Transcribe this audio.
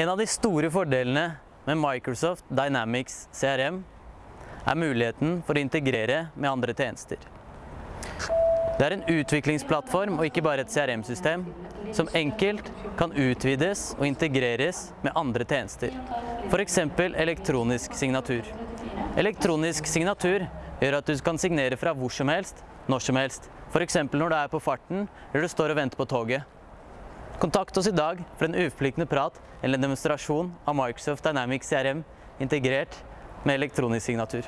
En av de store fordelene med Microsoft Dynamics CRM er muligheten for å integrere med andre tjenester. Det er en utviklingsplattform og ikke bare et CRM-system som enkelt kan utvides og integreres med andre tjenester. For eksempel elektronisk signatur. Elektronisk signatur gjør at du kan signere fra hvor som helst, når som helst. For eksempel når du er på farten eller du står og venter på toget. Kontakt oss i dag for en uforpliktende prat eller en demonstrasjon av Microsoft Dynamics CRM integrert med elektronisk signatur.